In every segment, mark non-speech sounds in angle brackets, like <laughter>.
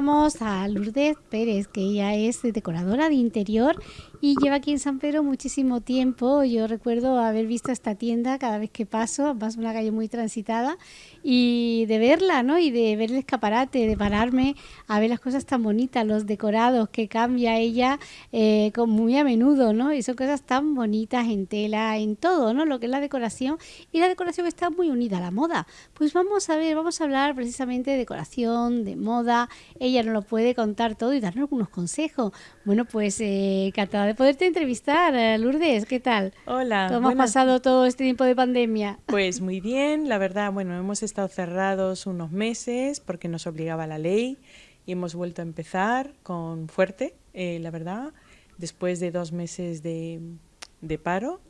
a Lourdes Pérez, que ella es decoradora de interior y lleva aquí en San Pedro muchísimo tiempo. Yo recuerdo haber visto esta tienda cada vez que paso, más una calle muy transitada, y de verla, ¿no? Y de ver el escaparate, de pararme a ver las cosas tan bonitas, los decorados que cambia ella eh, con muy a menudo, ¿no? Y son cosas tan bonitas en tela, en todo, ¿no? Lo que es la decoración. Y la decoración está muy unida a la moda. Pues vamos a ver, vamos a hablar precisamente de decoración, de moda. Ella nos lo puede contar todo y darnos algunos consejos. Bueno, pues eh, de poderte entrevistar, eh, Lourdes. ¿Qué tal? Hola. ¿Cómo ha pasado todo este tiempo de pandemia? Pues muy bien, la verdad, bueno, hemos estado cerrados unos meses porque nos obligaba la ley y hemos vuelto a empezar con fuerte, eh, la verdad, después de dos meses de, de paro.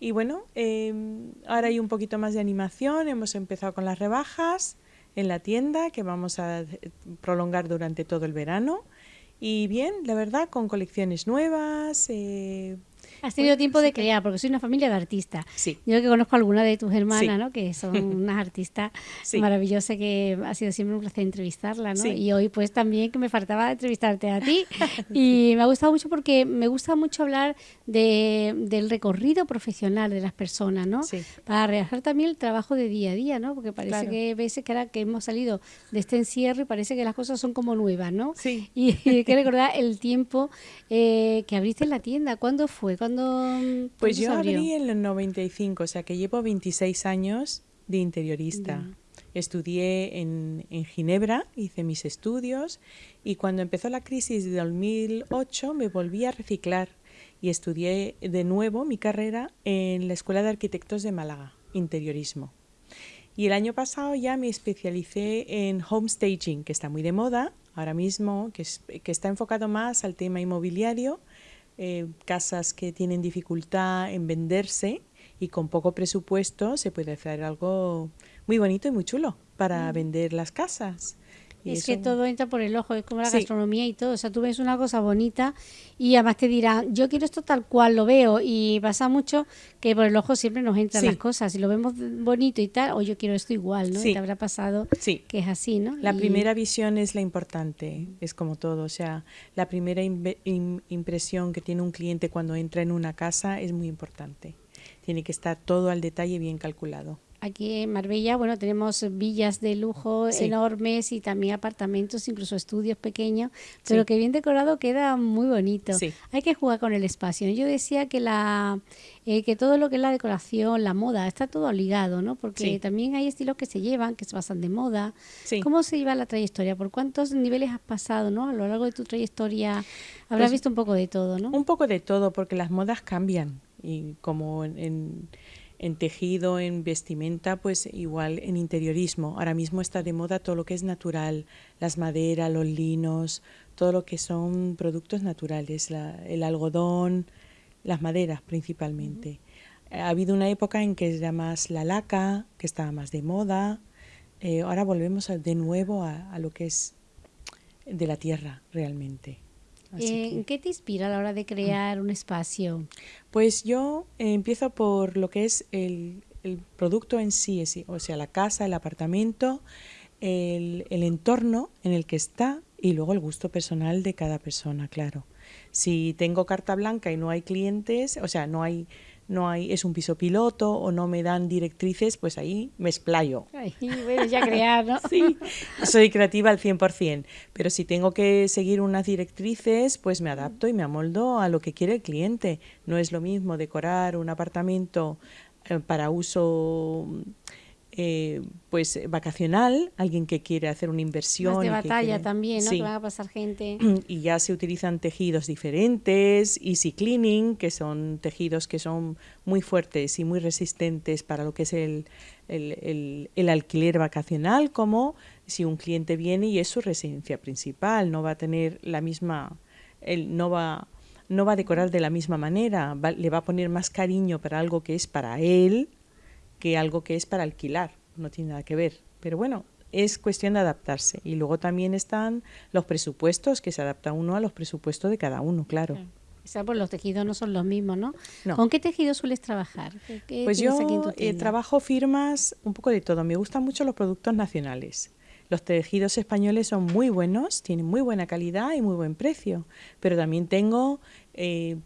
Y bueno, em, ahora hay un poquito más de animación, hemos empezado con las rebajas en la tienda que vamos a prolongar durante todo el verano. Y bien, la verdad, con colecciones nuevas, eh, Has tenido tiempo de crear, porque soy una familia de artistas. Sí. Yo que conozco a alguna de tus hermanas, ¿no? Que son <laughs> unas artistas maravillosas que ha sido siempre un placer entrevistarla, ¿no? Y hoy pues también que me faltaba entrevistarte a ti. <laughs> y me ha gustado mucho porque me gusta mucho hablar de, del recorrido profesional de las personas, ¿no? Para realizar también el trabajo de día a día, ¿no? Porque parece que veces que ahora que hemos salido de este encierro y parece que las cosas son como nuevas, ¿no? Sí. <laughs> Y hay que recordar el tiempo eh, que abriste en la tienda. ¿Cuándo fue? Pues yo abrí en el 95, o sea que llevo 26 años de interiorista. Estudié en, en, Ginebra, hice mis estudios y cuando empezó la crisis de 2008 me volví a reciclar y estudié de nuevo mi carrera en la Escuela de Arquitectos de Málaga, interiorismo. Y el año pasado ya me especialicé en home staging, que está muy de moda ahora mismo, que, que está enfocado más al tema inmobiliario eh, casas que tienen dificultad en venderse y con poco presupuesto se puede hacer algo muy bonito y muy chulo para mm. vender las casas es que todo entra por el ojo, es como la gastronomía y todo. O sea, tú ves una cosa bonita y además te dirán, yo quiero esto tal cual lo veo. Y pasa mucho que por el ojo siempre nos entran las cosas. Si lo vemos bonito y tal, o yo quiero esto igual, ¿no? Y te habrá pasado que es así, ¿no? La primera visión es la importante, es como todo. O sea, la primera impresión que tiene un cliente cuando entra en una casa es muy importante. Tiene que estar todo al detalle bien calculado. Aquí en Marbella, bueno, tenemos villas de lujo enormes y también apartamentos, incluso estudios pequeños, pero que bien decorado queda muy bonito. Hay que jugar con el espacio. Yo decía que la eh, que todo lo que es la decoración, la moda, está todo ligado, ¿no? Porque también hay estilos que se llevan, que se pasan de moda. ¿Cómo se lleva la trayectoria? ¿Por cuántos niveles has pasado, no? A lo largo de tu trayectoria habrás pues visto un poco de todo, ¿no? Un poco de todo, porque las modas cambian y como en en tejido, en vestimenta, pues igual en interiorismo. Ahora mismo está de moda todo lo que es natural, las maderas, los linos, todo lo que son productos naturales, el algodón, las maderas principalmente. Ha habido una época en que era más la laca, que estaba más de moda. Eh, ahora volvemos de nuevo a, a lo que es de la tierra realmente. Eh, ¿Qué te inspira a la hora de crear un espacio? Pues yo eh, empiezo por lo que es el, producto en sí, o sea, la casa, el apartamento, el, el, entorno en el que está y luego el gusto personal de cada persona, claro. Si tengo carta blanca y no hay clientes, o sea, no hay no hay, es un piso piloto o no me dan directrices, pues ahí me explayo. Ay, bueno, ya crear, ¿no? <laughs> sí, soy creativa al 100%, pero si tengo que seguir unas directrices, pues me adapto y me amoldo a lo que quiere el cliente. No es lo mismo decorar un apartamento eh, para uso eh, pues vacacional, alguien que quiere hacer una inversión. Más de batalla también, ¿no? Que van a pasar gente. <clears throat> Y ya se utilizan tejidos diferentes, easy cleaning, que son tejidos que son muy fuertes y muy resistentes para lo que es el, el, el, alquiler vacacional, como si un cliente viene y es su residencia principal, no va a tener la misma, él no va no va a decorar de la misma manera, le va a poner más cariño para algo que es para él, que algo que es para alquilar, no tiene nada que ver. Pero bueno, es cuestión de adaptarse. Y luego también están los presupuestos, que se adapta uno a los presupuestos de cada uno, claro. O sea, pues los tejidos no son los mismos, ¿no? ¿Con qué tejido sueles trabajar? pues yo eh, trabajo firmas un poco de todo. Me gustan mucho los productos nacionales. Los tejidos españoles son muy buenos, tienen muy buena calidad y muy buen precio, pero también tengo eh,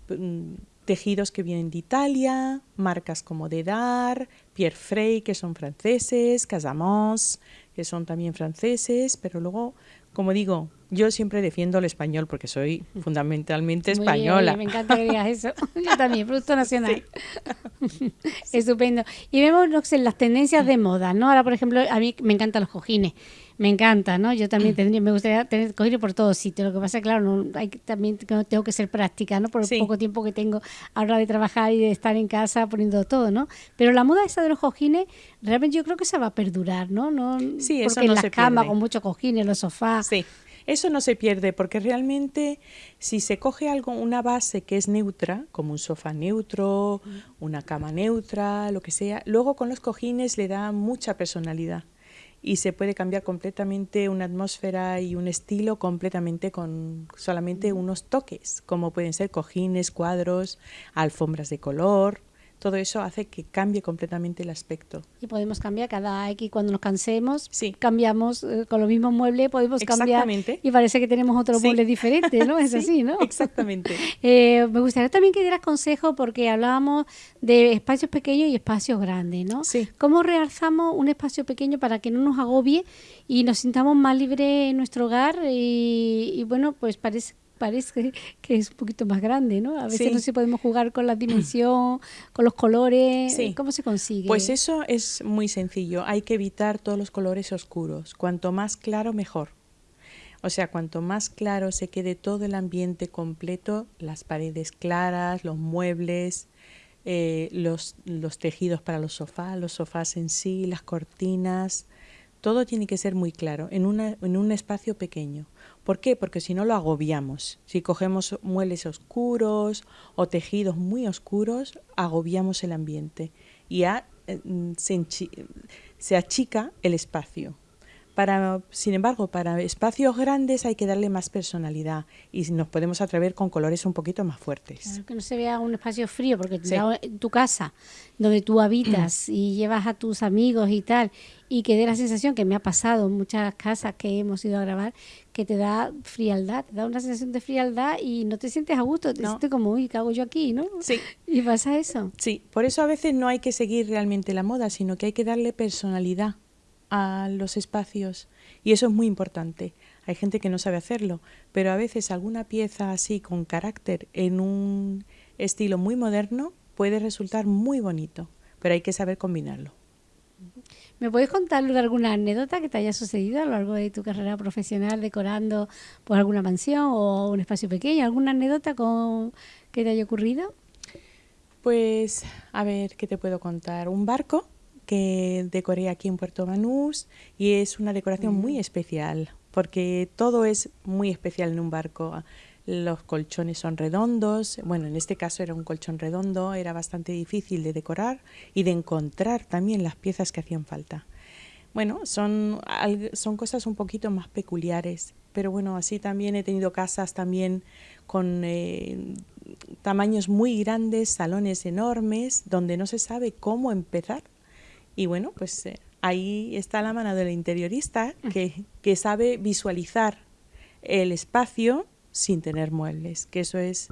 tejidos que vienen de Italia, marcas como Dedar, Pierre Frey, que son franceses, Casamance, que son también franceses, pero luego, como digo, yo siempre defiendo el español porque soy fundamentalmente española. me encanta que digas eso. <laughs> Yo también, Producto Nacional. <laughs> Estupendo. Y vemos las tendencias de moda, ¿no? Ahora, por ejemplo, a mí me encantan los cojines me encanta, ¿no? Yo también tendría, me gustaría tener cojines por todos sitios. Lo que pasa es claro, no, hay, también tengo que ser práctica, ¿no? Por el poco tiempo que tengo ahora de trabajar y de estar en casa poniendo todo, ¿no? Pero la moda esa de los cojines, realmente yo creo que se va a perdurar, ¿no? no sí, eso porque no en las camas con muchos cojines, los sofás. Sí. Eso no se pierde porque realmente si se coge algo, una base que es neutra, como un sofá neutro, una cama neutra, lo que sea, luego con los cojines le da mucha personalidad y se puede cambiar completamente una atmósfera y un estilo completamente con solamente unos toques, como pueden ser cojines, cuadros, alfombras de color, todo eso hace que cambie completamente el aspecto. Y podemos cambiar cada X cuando nos cansemos, sí. cambiamos eh, con los mismos muebles, podemos cambiar y parece que tenemos otro mueble diferente, ¿no? Es <laughs> así, ¿no? Exactamente. <laughs> Eh, me gustaría también que dieras consejo porque hablábamos de espacios pequeños y espacios grandes, ¿no? Sí. ¿Cómo realzamos un espacio pequeño para que no nos agobie y nos sintamos más libres en nuestro hogar? Y, y bueno, pues parece parece que es un poquito más grande, ¿no? A veces no se podemos jugar con la dimensión, <clears throat> con los colores. ¿Cómo se consigue? Pues eso es muy sencillo. Hay que evitar todos los colores oscuros. Cuanto más claro, mejor. O sea, cuanto más claro se quede todo el ambiente completo, las paredes claras, los muebles, eh, los, los tejidos para los sofás, los sofás en sí, las cortinas, todo tiene que ser muy claro en, una, en un espacio pequeño. ¿Por qué? Porque si no lo agobiamos. Si cogemos muebles oscuros o tejidos muy oscuros, agobiamos el ambiente y ya eh, se, se achica el espacio. Para, sin embargo, para espacios grandes hay que darle más personalidad y nos podemos atrever con colores un poquito más fuertes. que no se vea un espacio frío, porque en tu casa, donde tú habitas <clears throat> y llevas a tus amigos y tal, y que dé la sensación que me ha pasado en muchas casas que hemos ido a grabar, que te da frialdad, te da una sensación de frialdad y no te sientes a gusto, te sientes como, uy, ¿qué hago yo aquí? ¿no? Sí. ¿Y pasa eso? Sí, por eso a veces no hay que seguir realmente la moda, sino que hay que darle personalidad a los espacios y eso es muy importante. Hay gente que no sabe hacerlo, pero a veces alguna pieza así con carácter en un estilo muy moderno puede resultar muy bonito, pero hay que saber combinarlo. ¿Me puedes contar alguna anécdota que te haya sucedido a lo largo de tu carrera profesional decorando por alguna mansión o un espacio pequeño? ¿Alguna anécdota con, que te haya ocurrido? Pues, a ver, ¿qué te puedo contar? Un barco que decoré aquí en Puerto Banús y es una decoración muy especial porque todo es muy especial en un barco. Los colchones son redondos, bueno, en este caso era un colchón redondo, era bastante difícil de decorar y de encontrar también las piezas que hacían falta. Bueno, son, son cosas un poquito más peculiares, pero bueno, así también he tenido casas también con eh, tamaños muy grandes, salones enormes, donde no se sabe cómo empezar y bueno, pues eh, ahí está la mano del interiorista que, que sabe visualizar el espacio sin tener muebles, que eso es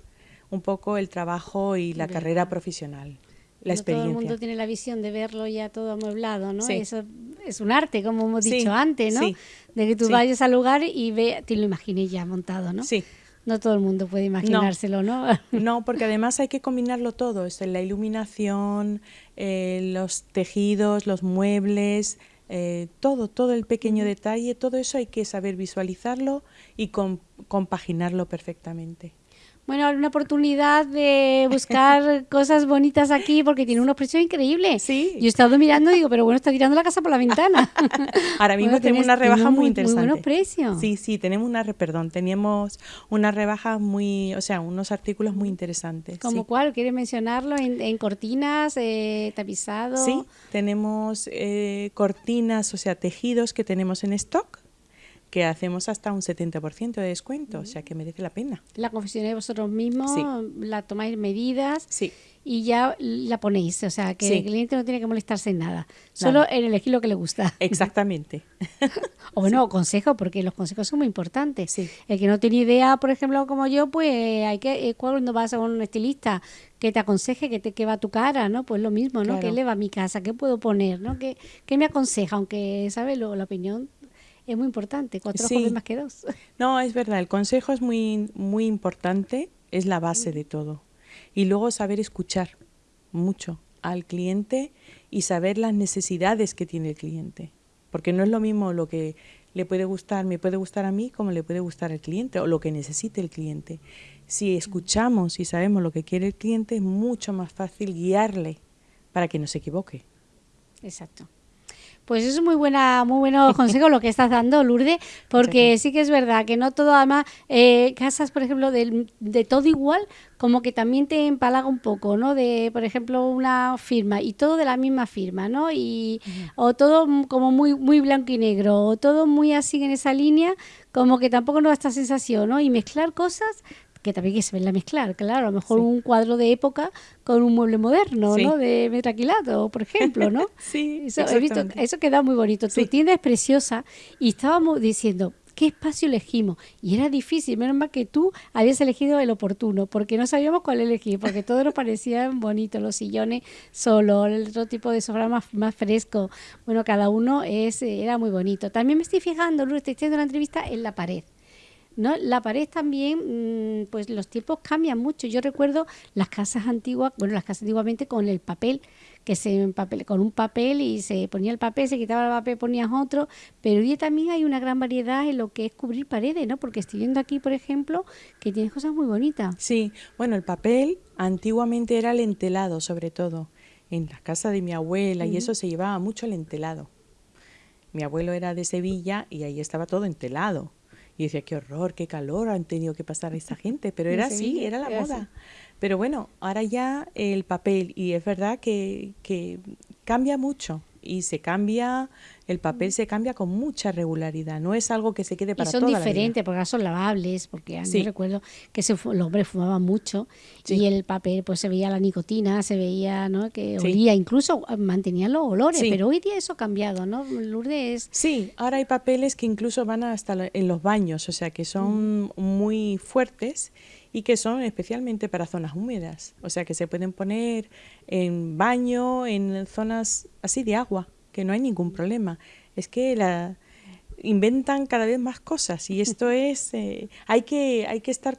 un poco el trabajo y la carrera profesional. La experiencia. Todo el mundo tiene la visión de verlo ya todo amueblado, ¿no? Eso es un arte, como hemos dicho antes, ¿no? De que tú vayas al lugar y ve, te lo imagines ya montado, ¿no? Sí. No todo el mundo puede imaginárselo, ¿no? <laughs> No, porque además hay que combinarlo todo, es la iluminación, eh, los tejidos, los muebles, eh, todo, todo el pequeño detalle, todo eso hay que saber visualizarlo y compaginarlo perfectamente. Bueno, una oportunidad de buscar <laughs> cosas bonitas aquí porque tiene unos precios increíbles. Sí. Yo he estado mirando y digo, pero bueno, está tirando la casa por la ventana. <laughs> Ahora mismo tenemos una rebaja muy, interesante. Muy buenos precios. Sí, sí, tenemos una, perdón, teníamos una rebaja muy, o sea, unos artículos muy interesantes. ¿Como cuál? ¿Quieres mencionarlo? ¿En, cortinas, eh, tapizado? Sí, tenemos eh, cortinas, o sea, tejidos que tenemos en stock que hacemos hasta un 70% de descuento, o sea que merece la pena. La confeccionáis vosotros mismos, la tomáis medidas sí. y ya la ponéis, o sea que el cliente no tiene que molestarse en nada, solo en elegir lo que le gusta. Exactamente. <laughs> o bueno, consejo, porque los consejos son muy importantes. El que no tiene idea, por ejemplo, como yo, pues hay que, eh, cuando vas a un estilista que te aconseje que te que va tu cara, ¿no? Pues lo mismo, ¿no? ¿Qué le va a mi casa? ¿Qué puedo poner? ¿no? ¿Qué, qué me aconseja? Aunque, ¿sabes? la opinión es muy importante, cuatro ojos más que dos. <laughs> No, es verdad, el consejo es muy, muy importante, es la base de todo. Y luego saber escuchar mucho al cliente y saber las necesidades que tiene el cliente. Porque no es lo mismo lo que le puede gustar, me puede gustar a mí como le puede gustar al cliente o lo que necesite el cliente. Si escuchamos y sabemos lo que quiere el cliente, es mucho más fácil guiarle para que no se equivoque. Exacto. Pues es muy buena, muy bueno consejo lo que estás dando, Lourdes, porque sí que es verdad que no todo, además, eh, casas, por ejemplo, de, de, todo igual, como que también te empalaga un poco, ¿no? De, por ejemplo, una firma y todo de la misma firma, ¿no? Y, O todo como muy, muy blanco y negro, o todo muy así en esa línea, como que tampoco nos da esta sensación, ¿no? Y mezclar cosas que también que se ve la mezclar, claro, a lo mejor un cuadro de época con un mueble moderno, ¿no? De metraquilato, por ejemplo, ¿no? <laughs> sí, eso, he visto, eso queda muy bonito. Tu tienda es preciosa y estábamos diciendo, ¿qué espacio elegimos? Y era difícil, menos mal que tú habías elegido el oportuno, porque no sabíamos cuál elegir, porque todos nos parecían <laughs> bonitos, los sillones solo, el otro tipo de sofá más, más fresco. Bueno, cada uno es, era muy bonito. También me estoy fijando, Luis, estoy haciendo una entrevista en la pared. ¿No? La pared también, mm, pues los tiempos cambian mucho. Yo recuerdo las casas antiguas, bueno, las casas antiguamente con el papel, que se papel, con un papel y se ponía el papel, se quitaba el papel, ponías otro, pero hoy también hay una gran variedad en lo que es cubrir paredes, ¿no? Porque estoy viendo aquí, por ejemplo, que tienes cosas muy bonitas. Sí, bueno, el papel antiguamente era el entelado, sobre todo. En la casa de mi abuela y eso se llevaba mucho el entelado. Mi abuelo era de Sevilla y ahí estaba todo entelado. Y decía, qué horror, qué calor han tenido que pasar esta <laughs> gente. Pero era así, era la moda. Pero bueno, ahora ya el papel, y es verdad que, que cambia mucho y se cambia, el papel se cambia con mucha regularidad, no es algo que se quede para y son diferentes, porque son lavables, porque a mí recuerdo que se, los hombres fumaban mucho y el papel pues se veía la nicotina, se veía, ¿no? que olía, incluso mantenían los olores, pero hoy día eso ha cambiado, ¿no? Lourdes Sí, ahora hay papeles que incluso van hasta en los baños, o sea que son mm. muy fuertes y que son especialmente para zonas húmedas, o sea que se pueden poner en baño, en zonas así de agua, que no hay ningún problema. Es que la inventan cada vez más cosas y esto <laughs> es eh, hay que hay que estar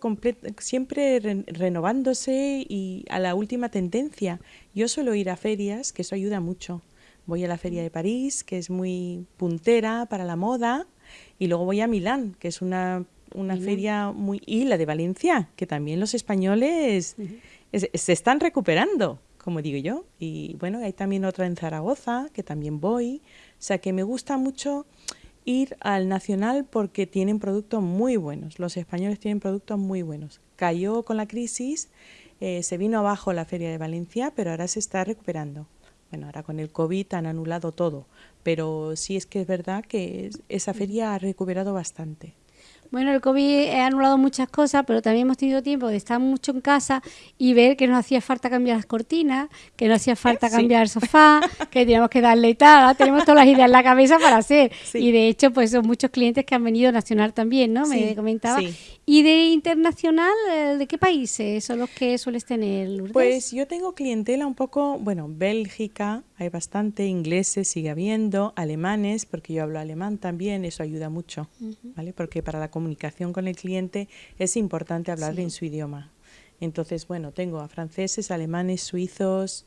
siempre renovándose y a la última tendencia. Yo suelo ir a ferias, que eso ayuda mucho. Voy a la feria de París, que es muy puntera para la moda, y luego voy a Milán, que es una una feria muy... Y la de Valencia, que también los españoles se están recuperando, como digo yo. Y bueno, hay también otra en Zaragoza, que también voy. O sea que me gusta mucho ir al Nacional porque tienen productos muy buenos. Los españoles tienen productos muy buenos. Cayó con la crisis, eh, se vino abajo la feria de Valencia, pero ahora se está recuperando. Bueno, ahora con el COVID han anulado todo, pero sí es que es verdad que esa feria ha recuperado bastante. Bueno, el COVID ha anulado muchas cosas, pero también hemos tenido tiempo de estar mucho en casa y ver que nos hacía falta cambiar las cortinas, que nos hacía falta cambiar el sofá, que teníamos que darle y tal. Tenemos todas las ideas en la cabeza para hacer. Y de hecho, pues son muchos clientes que han venido nacional también, ¿no? Me comentaba. ¿Y de internacional, eh, de qué países son los que sueles tener, Lourdes? Pues yo tengo clientela un poco, bueno, Bélgica, hay bastante, ingleses sigue habiendo, alemanes, porque yo hablo alemán también, eso ayuda mucho, ¿vale? Porque para la comunicación con el cliente es importante hablar en su idioma. Entonces, bueno, tengo a franceses, alemanes, suizos,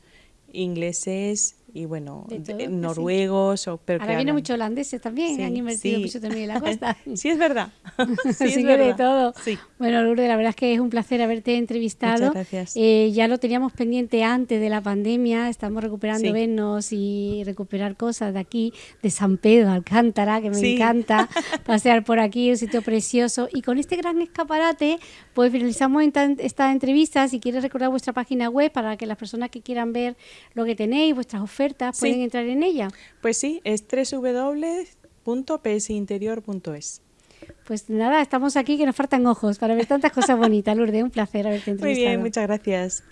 ingleses y bueno, noruegos. O, pero Ahora viene mucho holandeses también, han invertido mucho también en la costa. <laughs> sí, es verdad. <laughs> sí, es verdad. de todo. Bueno, Lourdes, la verdad es que es un placer haberte entrevistado. Muchas gracias. Eh, ya lo teníamos pendiente antes de la pandemia, estamos recuperando vernos y recuperar cosas de aquí, de San Pedro, Alcántara, que me encanta <laughs> pasear por aquí, un sitio precioso. Y con este gran escaparate, pues finalizamos esta entrevista. Si quieres recordar vuestra página web para que las personas que quieran ver lo que tenéis, vuestras ofertas, ¿pueden entrar en ella? Pues sí, es www.psinterior.es. Pues nada, estamos aquí que nos faltan ojos para ver tantas cosas bonitas. Lourdes, un placer haberte entrevistado. Muy bien, muchas gracias.